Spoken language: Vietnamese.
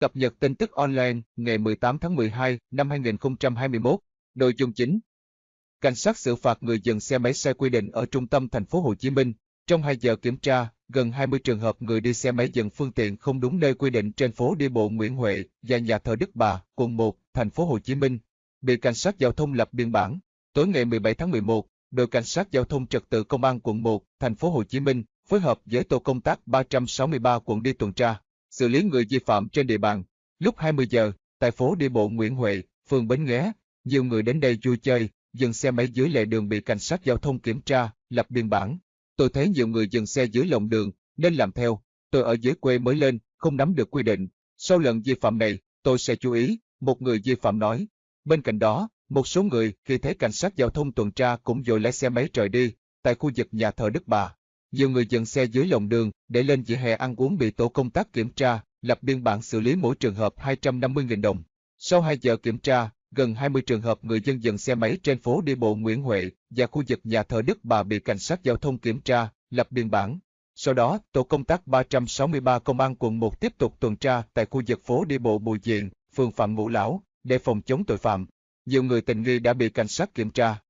Cập nhật tin tức online ngày 18 tháng 12 năm 2021. Nội dung chính. Cảnh sát xử phạt người dừng xe máy sai quy định ở trung tâm thành phố Hồ Chí Minh. Trong 2 giờ kiểm tra, gần 20 trường hợp người đi xe máy dừng phương tiện không đúng nơi quy định trên phố đi bộ Nguyễn Huệ và nhà thờ Đức Bà, quận 1, thành phố Hồ Chí Minh, bị cảnh sát giao thông lập biên bản. Tối ngày 17 tháng 11, đội cảnh sát giao thông trật tự công an quận 1, thành phố Hồ Chí Minh phối hợp với tổ công tác 363 quận đi tuần tra, xử lý người vi phạm trên địa bàn. Lúc 20 giờ, tại phố đi bộ Nguyễn Huệ, phường Bến Nghé, nhiều người đến đây vui chơi, dừng xe máy dưới lề đường bị cảnh sát giao thông kiểm tra, lập biên bản. Tôi thấy nhiều người dừng xe dưới lòng đường, nên làm theo. Tôi ở dưới quê mới lên, không nắm được quy định. Sau lần vi phạm này, tôi sẽ chú ý, một người vi phạm nói. Bên cạnh đó, một số người khi thấy cảnh sát giao thông tuần tra cũng dội lái xe máy trời đi, tại khu vực nhà thờ Đức Bà. Nhiều người dừng xe dưới lòng đường để lên vỉa hè ăn uống bị tổ công tác kiểm tra, lập biên bản xử lý mỗi trường hợp 250.000 đồng. Sau 2 giờ kiểm tra, gần 20 trường hợp người dân dừng xe máy trên phố đi bộ Nguyễn Huệ và khu vực nhà thờ Đức Bà bị cảnh sát giao thông kiểm tra, lập biên bản. Sau đó, tổ công tác 363 công an quận 1 tiếp tục tuần tra tại khu vực phố đi bộ Bùi Diện, phường Phạm Ngũ Lão, để phòng chống tội phạm. Nhiều người tình nghi đã bị cảnh sát kiểm tra,